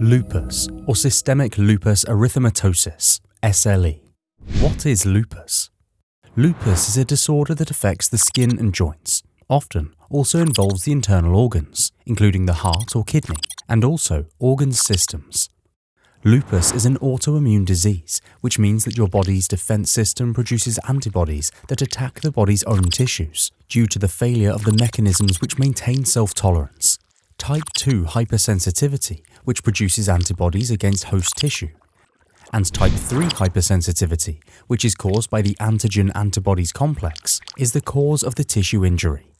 Lupus, or systemic lupus erythematosus, SLE. What is lupus? Lupus is a disorder that affects the skin and joints, often also involves the internal organs, including the heart or kidney, and also organ systems. Lupus is an autoimmune disease, which means that your body's defense system produces antibodies that attack the body's own tissues due to the failure of the mechanisms which maintain self-tolerance. Type 2 hypersensitivity, which produces antibodies against host tissue, and type 3 hypersensitivity, which is caused by the antigen antibodies complex, is the cause of the tissue injury.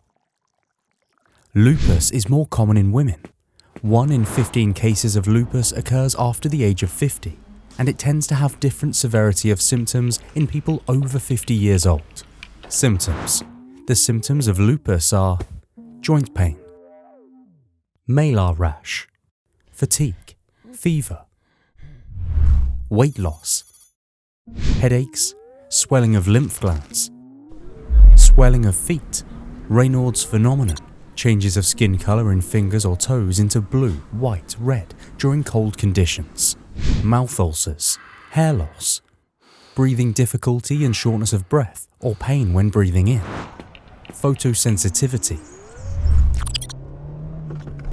Lupus is more common in women. 1 in 15 cases of lupus occurs after the age of 50, and it tends to have different severity of symptoms in people over 50 years old. Symptoms The symptoms of lupus are joint pain, malar rash, fatigue, fever, weight loss, headaches, swelling of lymph glands, swelling of feet, Raynaud's phenomenon, changes of skin colour in fingers or toes into blue, white, red during cold conditions, mouth ulcers, hair loss, breathing difficulty and shortness of breath or pain when breathing in, photosensitivity,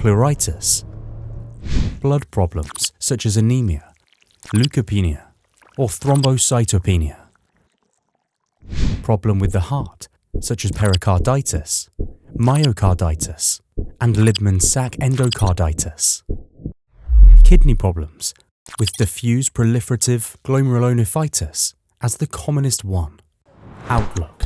pleuritis, blood problems such as anemia, leukopenia, or thrombocytopenia, problem with the heart such as pericarditis, myocarditis, and Libman-Sacks endocarditis. Kidney problems, with diffuse proliferative glomerulonephritis as the commonest one. Outlook.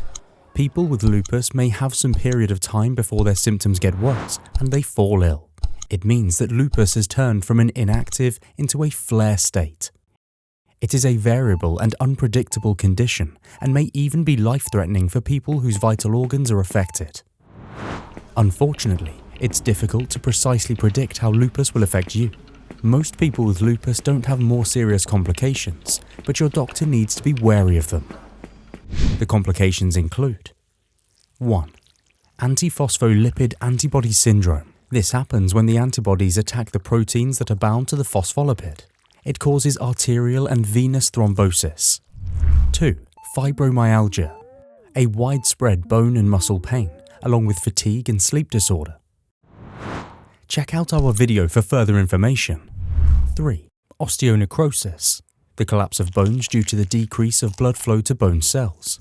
People with lupus may have some period of time before their symptoms get worse and they fall ill. It means that lupus has turned from an inactive into a flare state. It is a variable and unpredictable condition and may even be life-threatening for people whose vital organs are affected. Unfortunately, it's difficult to precisely predict how lupus will affect you. Most people with lupus don't have more serious complications, but your doctor needs to be wary of them. The complications include 1. Antiphospholipid antibody syndrome. This happens when the antibodies attack the proteins that are bound to the phospholipid. It causes arterial and venous thrombosis. 2. Fibromyalgia. A widespread bone and muscle pain along with fatigue and sleep disorder. Check out our video for further information. 3. Osteonecrosis, the collapse of bones due to the decrease of blood flow to bone cells.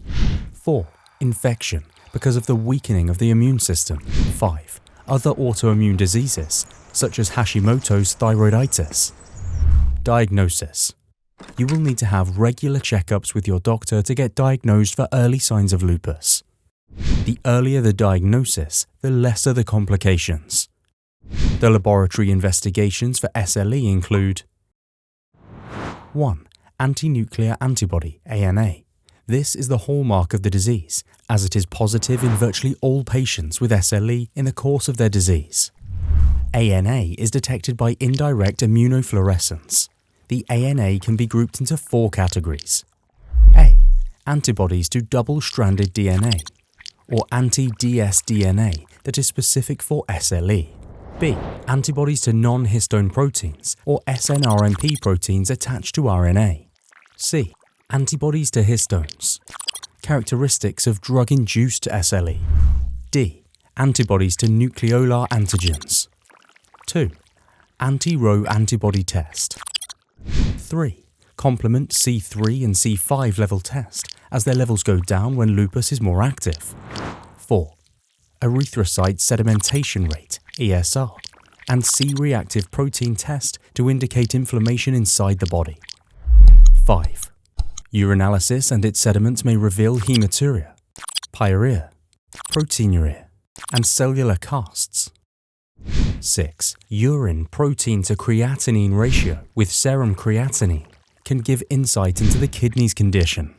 4. Infection, because of the weakening of the immune system. 5. Other autoimmune diseases, such as Hashimoto's thyroiditis. Diagnosis You will need to have regular checkups with your doctor to get diagnosed for early signs of lupus. The earlier the diagnosis, the lesser the complications. The laboratory investigations for SLE include 1. Anti-nuclear antibody, ANA. This is the hallmark of the disease, as it is positive in virtually all patients with SLE in the course of their disease. ANA is detected by indirect immunofluorescence. The ANA can be grouped into four categories. A. Antibodies to double-stranded DNA or anti-dsDNA that is specific for SLE. B. Antibodies to non-histone proteins or snRNP proteins attached to RNA. C. Antibodies to histones. Characteristics of drug-induced SLE. D. Antibodies to nucleolar antigens. 2. Anti-Ro antibody test. 3. Complement C3 and C5 level test as their levels go down when lupus is more active. 4. Erythrocyte sedimentation rate, ESR, and C-reactive protein test to indicate inflammation inside the body. 5. Urinalysis and its sediments may reveal hematuria, pyuria, proteinuria, and cellular casts. 6. Urine protein to creatinine ratio with serum creatinine can give insight into the kidney's condition.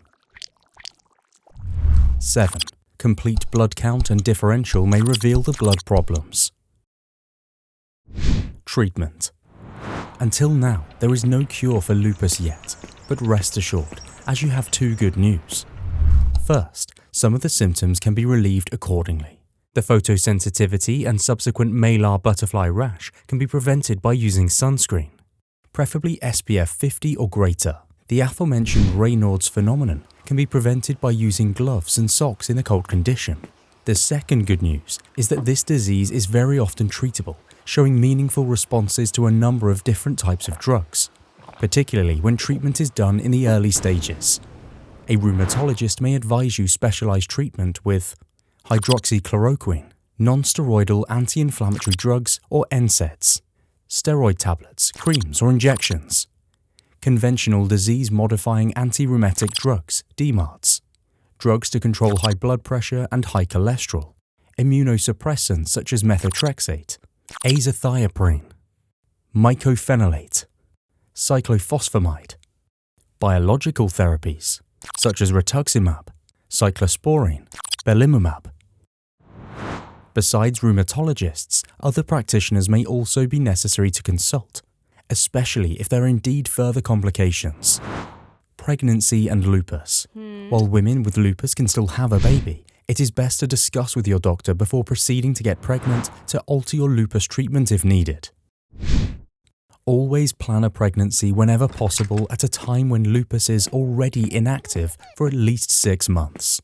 7. Complete blood count and differential may reveal the blood problems. Treatment Until now, there is no cure for lupus yet, but rest assured, as you have two good news. First, some of the symptoms can be relieved accordingly. The photosensitivity and subsequent malar butterfly rash can be prevented by using sunscreen. preferably SPF 50 or greater. The aforementioned Raynaud's phenomenon can be prevented by using gloves and socks in a cold condition. The second good news is that this disease is very often treatable, showing meaningful responses to a number of different types of drugs, particularly when treatment is done in the early stages. A rheumatologist may advise you specialized treatment with hydroxychloroquine, non-steroidal anti-inflammatory drugs or NSAIDs, steroid tablets, creams or injections, conventional disease-modifying anti-rheumatic drugs, DMARDs, drugs to control high blood pressure and high cholesterol, immunosuppressants such as methotrexate, azathioprine, mycophenolate, cyclophosphamide, biological therapies such as rituximab, cyclosporine, belimumab. Besides rheumatologists, other practitioners may also be necessary to consult, especially if there are indeed further complications pregnancy and lupus. Hmm. While women with lupus can still have a baby, it is best to discuss with your doctor before proceeding to get pregnant to alter your lupus treatment if needed. Always plan a pregnancy whenever possible at a time when lupus is already inactive for at least six months.